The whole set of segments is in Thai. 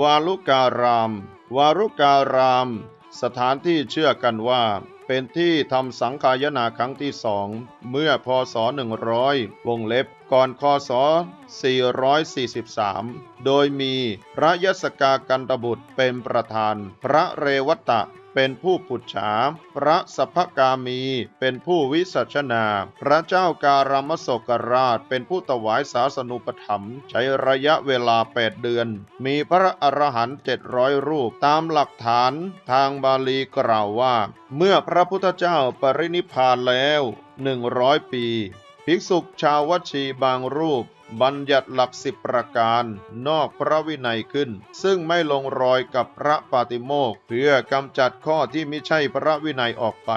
วาลุการาม วาลุการาม สถานที่เชื่อกันว่า เป็นที่ทำสังขายนาครั้งที่สองเมื่อพศ 100 วงเล็บก่อนคศ 443 โดยมีพระยศกากันตบุตรเป็นประธาน พระเรวตะเป็นผู้ปุจฉา พระสัพพกามี เป็นผู้วิสัชนา พระเจ้าการามโศกราช เป็นผู้ถวายศาสนุปถัมภ์ใช้ระยะเวลา 8 เดือน มีพระอรหันต์700 รูป ตามหลักฐานทางบาลีกล่าวว่า เมื่อพระพุทธเจ้าปรินิพพานแล้ว 100 ปี ภิกษุชาววชีบางรูป บัญญัติหลักสิบประการ นอกพระวินัยขึ้น ซึ่งไม่ลงรอยกับพระปาติโมกเพื่อกำจัดข้อที่ไม่ใช่พระวินัยออกไป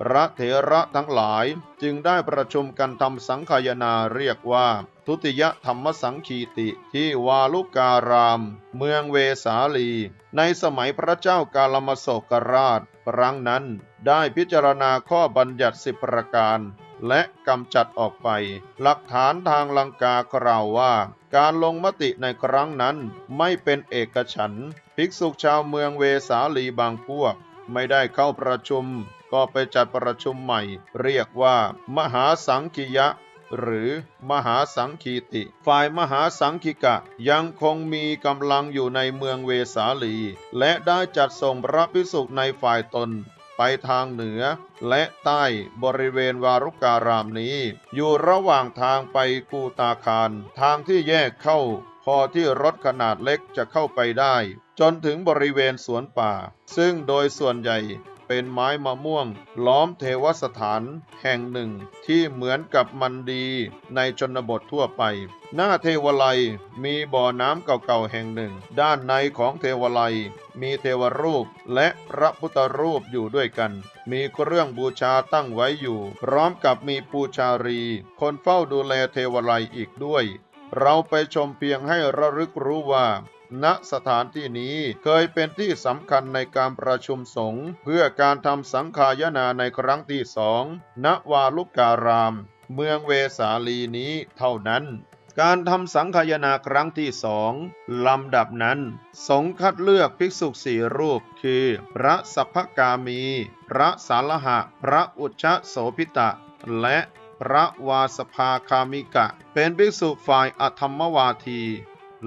พระเถระทั้งหลายจึงได้ประชุมกันทำสังขายนาเรียกว่าทุติยธรรมสังคีติที่วาลุการาม เมืองเวสาลี ในสมัยพระเจ้ากาลมโศกราช ครั้งนั้นได้พิจารณาข้อบัญญัติสิบประการ และกำจัดออกไป หลักฐานทางลังกากล่าวว่า การลงมติในครั้งนั้นไม่เป็นเอกฉันท์ภิกษุชาวเมืองเวสาลีบางพวก ไม่ได้เข้าประชุม ก็ไปจัดประชุมใหม่ เรียกว่า มหาสังคิยะหรือมหาสังคีติ ฝ่ายมหาสังคิกะยังคงมีกำลังอยู่ในเมืองเวสาลี และได้จัดส่งพระภิกษุในฝ่ายตน ไปทางเหนือ และใต้บริเวณวารุการามนี้ อยู่ระหว่างทางไปกูตาคาร ทางที่แยกเข้า พอที่รถขนาดเล็กจะเข้าไปได้ จนถึงบริเวณสวนป่า ซึ่งโดยส่วนใหญ่ เป็นไม้มะม่วง ล้อมเทวสถานแห่งหนึ่ง ที่เหมือนกับมันดีในชนบททั่วไป หน้าเทวไลมีบ่อน้ำเก่าๆแห่งหนึ่ง ด้านในของเทวไลมีเทวรูปและพระพุทธรูปอยู่ด้วยกัน มีเครื่องบูชาตั้งไว้อยู่ พร้อมกับมีปูชารี คนเฝ้าดูแลเทวไลอีกด้วย เราไปชมเพียงให้ระลึกรู้ว่า ณสถานที่นี้เคยเป็นที่สำคัญในการประชุมสงฆ์เพื่อการทำสังฆายนาในครั้งที่สองณวาลุการาม เมืองเวสาลีนี้เท่านั้นการทำสังฆายนาครั้งที่สองลำดับนั้น สงฆ์คัดเลือกภิกษุสี่รูป คือ พระสัพพกามี พระสาลหะ พระอุชชโสพิตะ และพระวาสภาคามิกะ เป็นภิกษุฝ่ายอธรรมวาที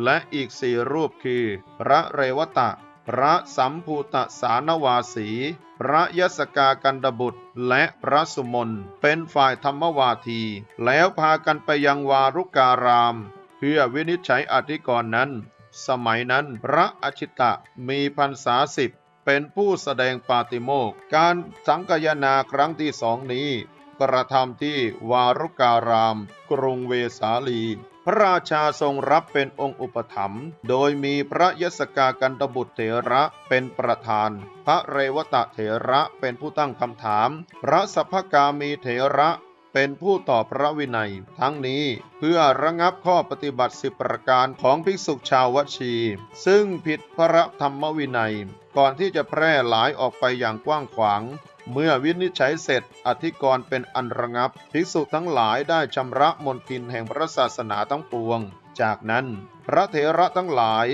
และอีกสี่รูปคือ พระเรวตะ พระสัมภูตสานวาสี พระยศกากันดบุตร และพระสุมนเป็นฝ่ายธรรมวาที แล้วพากันไปยังวารุการาม เพื่อวินิจฉัยอธิกรณ์นั้น สมัยนั้นพระอชิตะมีพรรษาสิบเป็นผู้แสดงปาติโมกการสังคายนาครั้งที่สองนี้ กระทำที่วารุการาม กรุงเวสาลี พระราชาทรงรับเป็นองค์อุปถัมภ์โดยมีพระยศกากันตบุตรเถระเป็นประธาน พระเรวตะเถระเป็นผู้ตั้งคำถาม พระสัพพกามีเถระเป็นผู้ตอบพระวินัย ทั้งนี้เพื่อระงับข้อปฏิบัติสิบประการของภิกษุชาววชี ซึ่งผิดพระธรรมวินัย ก่อนที่จะแพร่หลายออกไปอย่างกว้างขวาง เมื่อวินิจฉัยเสร็จอธิกรณ์เป็นอันระงับ ภิกษุทั้งหลายได้ชำระมนทินแห่งพระศาสนาทั้งปวง จากนั้น พระเถระทั้งหลาย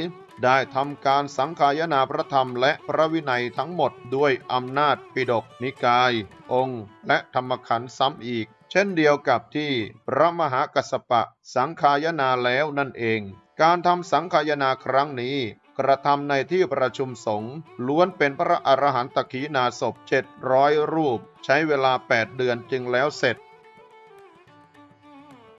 ได้ทำการสังขายนาพระธรรมและพระวินัยทั้งหมดด้วยอำนาจปิดกนิกาย องค์ และธรรมขันธ์ซ้ำอีก เช่นเดียวกับที่พระมหากัสสปะสังขายนาแล้วนั่นเอง การทำสังขายนาครั้งนี้ กระทำในที่ประชุมสงฆ์ล้วนเป็นพระอรหันตขีนาศพ700 รูป ใช้เวลา 8 เดือนจึงแล้วเสร็จ